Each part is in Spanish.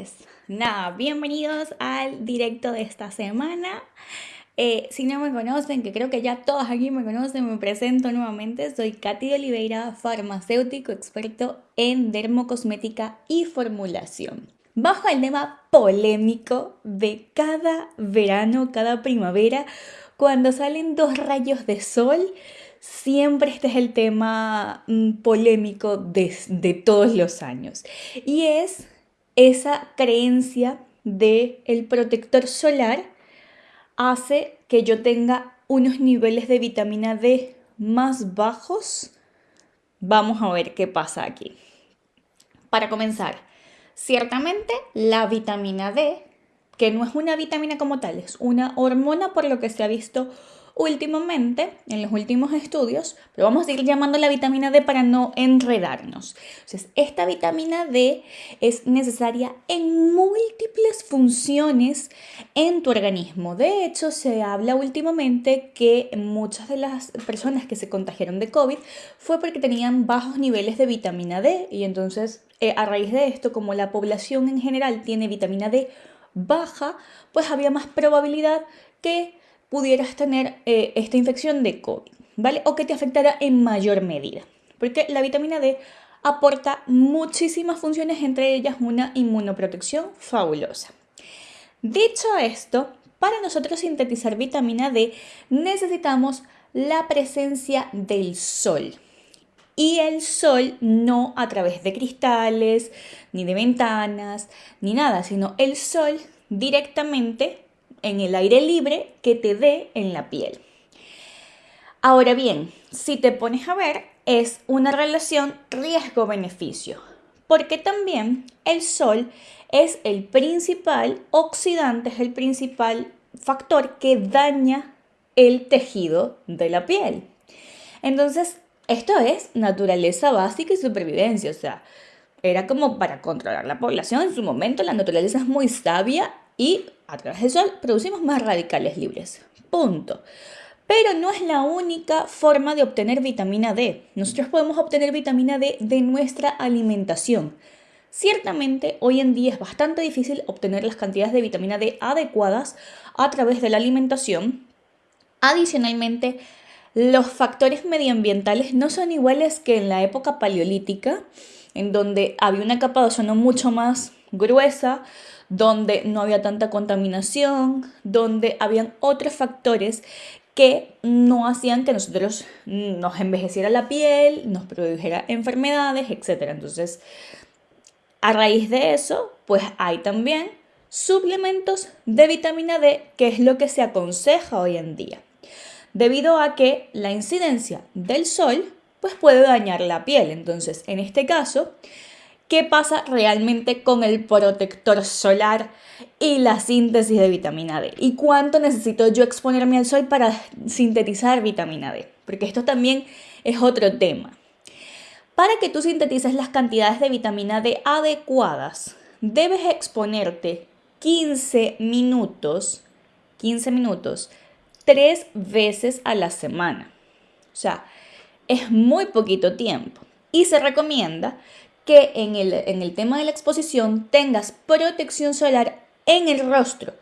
pues nada, bienvenidos al directo de esta semana. Eh, si no me conocen, que creo que ya todos aquí me conocen, me presento nuevamente. Soy Katy de Oliveira, farmacéutico experto en dermocosmética y formulación. Bajo el tema polémico de cada verano, cada primavera, cuando salen dos rayos de sol, siempre este es el tema mm, polémico de, de todos los años. Y es esa creencia de el protector solar hace que yo tenga unos niveles de vitamina D más bajos. Vamos a ver qué pasa aquí. Para comenzar, ciertamente la vitamina D, que no es una vitamina como tal, es una hormona por lo que se ha visto últimamente, en los últimos estudios, pero vamos a ir llamando la vitamina D para no enredarnos. Entonces, esta vitamina D es necesaria en múltiples funciones en tu organismo. De hecho, se habla últimamente que muchas de las personas que se contagiaron de COVID fue porque tenían bajos niveles de vitamina D y entonces eh, a raíz de esto, como la población en general tiene vitamina D baja, pues había más probabilidad que pudieras tener eh, esta infección de COVID, ¿vale? O que te afectara en mayor medida. Porque la vitamina D aporta muchísimas funciones, entre ellas una inmunoprotección fabulosa. Dicho esto, para nosotros sintetizar vitamina D necesitamos la presencia del sol. Y el sol no a través de cristales, ni de ventanas, ni nada, sino el sol directamente en el aire libre que te dé en la piel. Ahora bien, si te pones a ver, es una relación riesgo-beneficio, porque también el sol es el principal oxidante, es el principal factor que daña el tejido de la piel. Entonces, esto es naturaleza básica y supervivencia, o sea, era como para controlar la población en su momento, la naturaleza es muy sabia y a través del sol producimos más radicales libres. Punto. Pero no es la única forma de obtener vitamina D. Nosotros podemos obtener vitamina D de nuestra alimentación. Ciertamente, hoy en día es bastante difícil obtener las cantidades de vitamina D adecuadas a través de la alimentación. Adicionalmente, los factores medioambientales no son iguales que en la época paleolítica, en donde había una capa de ozono mucho más gruesa, donde no había tanta contaminación, donde habían otros factores que no hacían que nosotros nos envejeciera la piel, nos produjera enfermedades, etc. Entonces, a raíz de eso, pues hay también suplementos de vitamina D, que es lo que se aconseja hoy en día, debido a que la incidencia del sol pues puede dañar la piel. Entonces, en este caso, qué pasa realmente con el protector solar y la síntesis de vitamina D y cuánto necesito yo exponerme al sol para sintetizar vitamina D, porque esto también es otro tema. Para que tú sintetices las cantidades de vitamina D adecuadas, debes exponerte 15 minutos, 15 minutos, tres veces a la semana. O sea, es muy poquito tiempo. Y se recomienda que en el, en el tema de la exposición tengas protección solar en el rostro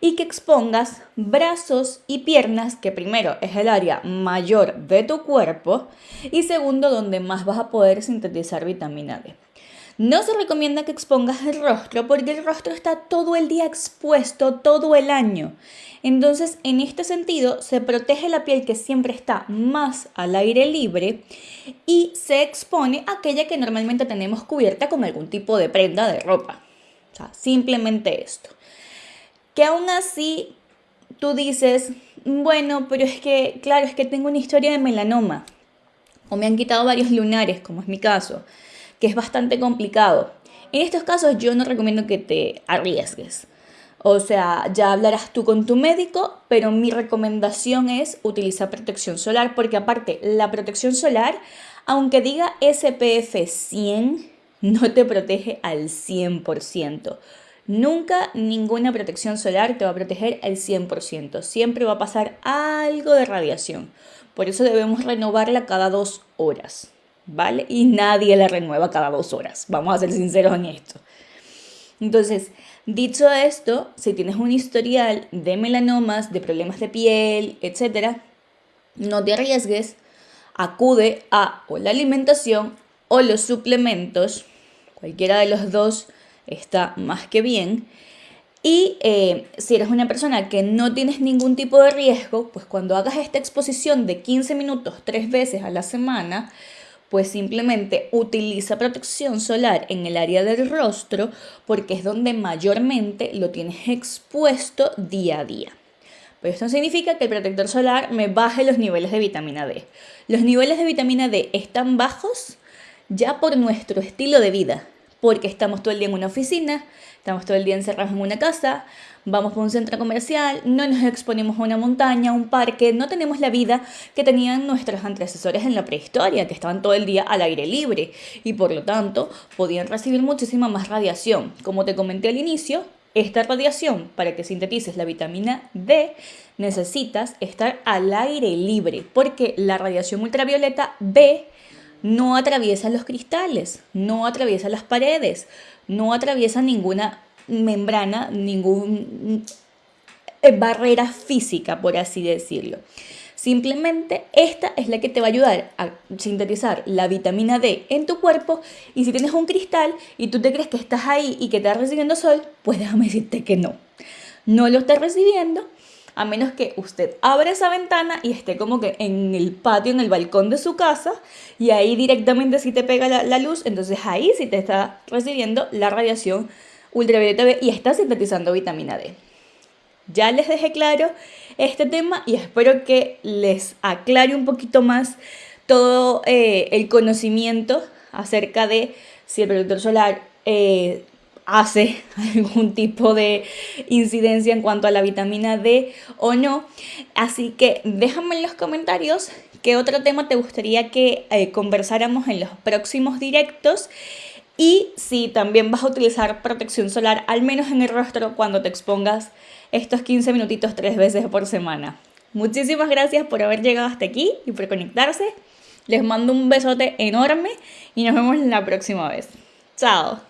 y que expongas brazos y piernas, que primero es el área mayor de tu cuerpo y segundo donde más vas a poder sintetizar vitamina D. No se recomienda que expongas el rostro porque el rostro está todo el día expuesto, todo el año. Entonces, en este sentido, se protege la piel que siempre está más al aire libre y se expone aquella que normalmente tenemos cubierta con algún tipo de prenda de ropa. O sea, simplemente esto. Que aún así tú dices, bueno, pero es que, claro, es que tengo una historia de melanoma o me han quitado varios lunares, como es mi caso que es bastante complicado. En estos casos yo no recomiendo que te arriesgues. O sea, ya hablarás tú con tu médico, pero mi recomendación es utilizar protección solar porque aparte la protección solar, aunque diga SPF 100, no te protege al 100%. Nunca ninguna protección solar te va a proteger al 100%. Siempre va a pasar algo de radiación. Por eso debemos renovarla cada dos horas. ¿Vale? Y nadie la renueva cada dos horas, vamos a ser sinceros en esto. Entonces, dicho esto, si tienes un historial de melanomas, de problemas de piel, etc., no te arriesgues, acude a o la alimentación o los suplementos, cualquiera de los dos está más que bien. Y eh, si eres una persona que no tienes ningún tipo de riesgo, pues cuando hagas esta exposición de 15 minutos tres veces a la semana, pues simplemente utiliza protección solar en el área del rostro porque es donde mayormente lo tienes expuesto día a día. Pero esto significa que el protector solar me baje los niveles de vitamina D. Los niveles de vitamina D están bajos ya por nuestro estilo de vida, porque estamos todo el día en una oficina, estamos todo el día encerrados en una casa, vamos por un centro comercial, no nos exponemos a una montaña, a un parque, no tenemos la vida que tenían nuestros antecesores en la prehistoria, que estaban todo el día al aire libre y por lo tanto podían recibir muchísima más radiación. Como te comenté al inicio, esta radiación, para que sintetices la vitamina D, necesitas estar al aire libre, porque la radiación ultravioleta B no atraviesa los cristales, no atraviesa las paredes, no atraviesa ninguna membrana, ninguna eh, barrera física, por así decirlo. Simplemente esta es la que te va a ayudar a sintetizar la vitamina D en tu cuerpo y si tienes un cristal y tú te crees que estás ahí y que estás recibiendo sol, pues déjame decirte que no. No lo estás recibiendo a menos que usted abra esa ventana y esté como que en el patio, en el balcón de su casa, y ahí directamente si te pega la, luz, entonces ahí sí te está recibiendo la radiación ultravioleta B y está sintetizando vitamina D. Ya les dejé claro este tema y espero que les aclare un poquito más todo eh, el conocimiento acerca de si el protector solar eh, hace algún tipo de incidencia en cuanto a la vitamina D o no. Así que déjame en los comentarios qué otro tema te gustaría que eh, conversáramos en los próximos directos y si también vas a utilizar protección solar, al menos en el rostro, cuando te expongas estos 15 minutitos tres veces por semana. Muchísimas gracias por haber llegado hasta aquí y por conectarse. Les mando un besote enorme y nos vemos la próxima vez. Chao.